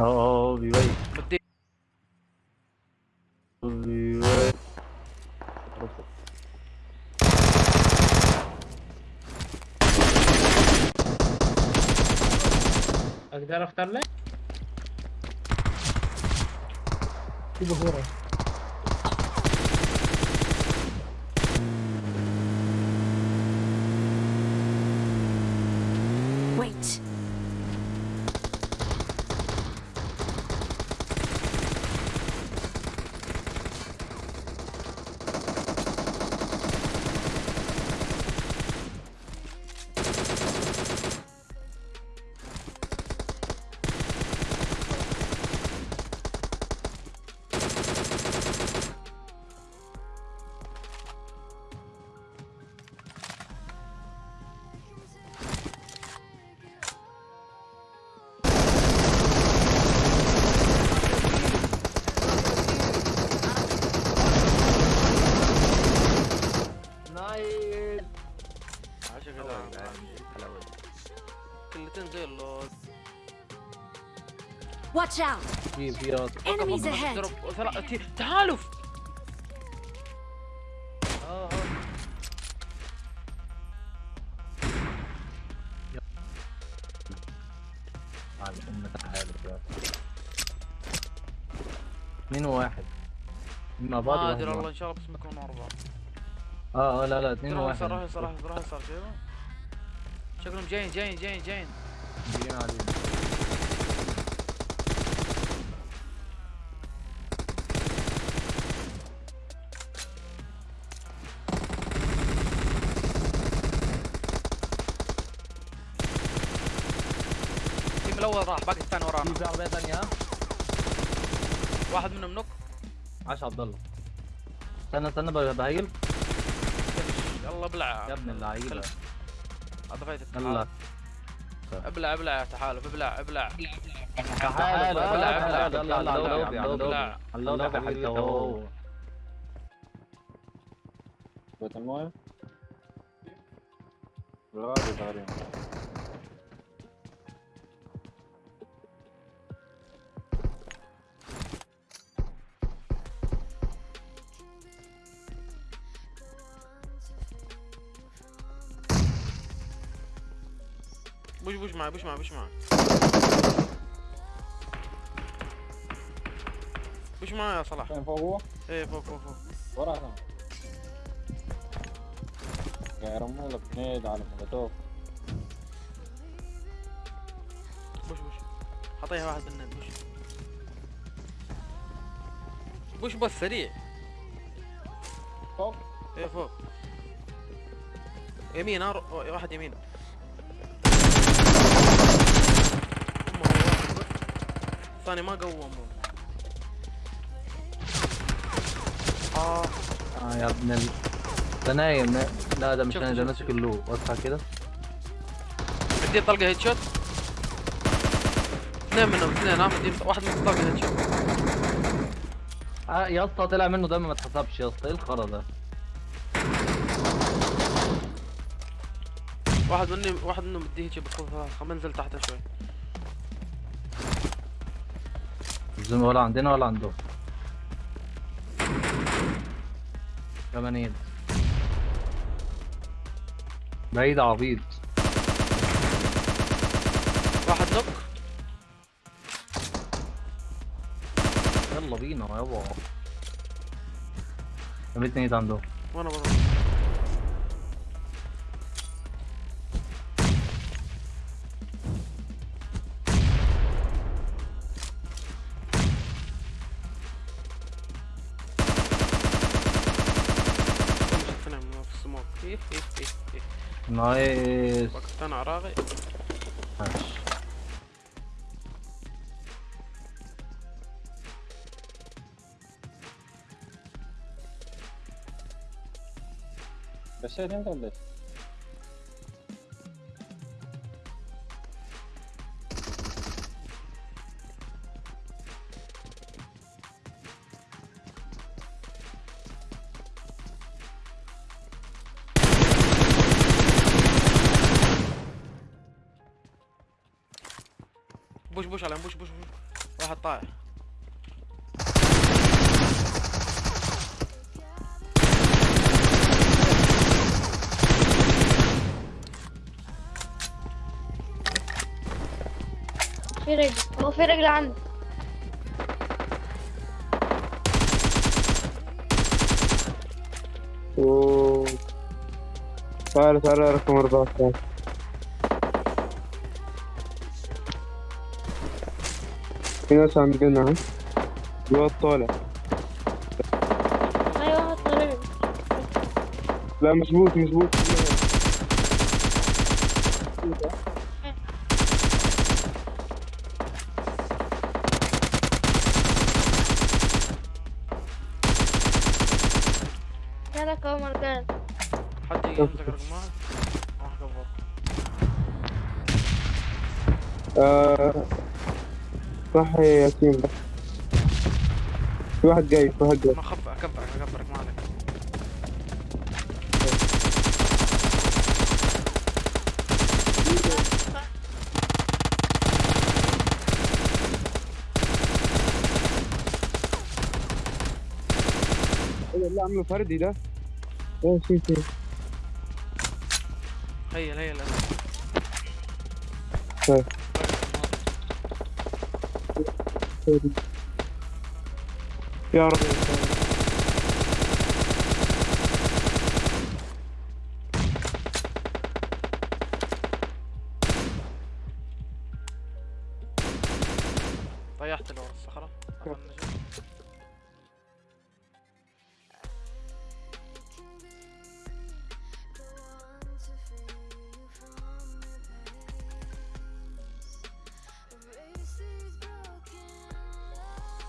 آه آه بيبين بدي بيبين أقدر اختار لك؟ في بخورة Wait. Watch out. في في راس Enemies ahead. آه آه يا اثنين وواحد اثنين مع بعض ما ادري والله واحد. ان شاء الله بس يكونوا اربعه آه آه لا لا اثنين وواحد روح يسار روح يسار شايفه شكلهم جايين جايين جايين جايين جايين علينا التيم الأول راح باقي الثاني ورانا. في عربية ثانية. ها واحد منهم نوك. عاش عبد الله. استنى استنى بهيل. يلا ابلع يا ابن اللعيبة. هذا يلا. ابلع ابلع يا تحالف ابلع ابلع. تعال ابلع، ابلع. ابلع. على اللوبي يا حبيبي. بيت المويه الغابة تقريبا push push معي push معي push معي push معي يا صلاح فين فوق هو؟ إيه فوق فوق فوق ورا كمان قاعد يرموا لك نيد على مولوتوف push push حطيها واحد بالنت push push بس سريع فوق إيه فوق يمين واحد يمين أمه واحد. الثاني ما قوم آه. آه يا ابن ال ده نايم. نا- لا ده مش نايم ده ماسك اللو اصحى كده. بدي طلقه head shot اثنين منهم اثنين. ها بدي واحد من طلقه head shot آه يا اسطى طلع منه دم ما اتحسبش يا اسطى. إيه الخرا ده؟ واحد مني واحد منهم بدي هيك بالخوف خلينا ننزل تحت شوي. الزوم ولا عندنا ولا عندهم كمان بعيد عبيط. واحد نوك. يلا بينا يابا. رميتني ايد عندهم وأنا بروح السموك إيه إيه إيه إيه. نايس. وقت أنا عراقي ماشي بشيت انت ولا بوش بوش عليهم بوش بوش بوش. واحد طايح. في رجل. هو في رجل عندي. أوه. تعال تعال رقم 14 في ناس عندنا ها الواد طالع أيوه واحد طالع لا مظبوط مظبوط. جالك اهو حد يمسك آه صح يا ياسين بس. في واحد جاي في واحد جاي. ما خبأ اكبرك اكبرك ما عليك. إيه اللي فردي ده. إيه في في هيا هيا. طيب. koydum. Yardım et.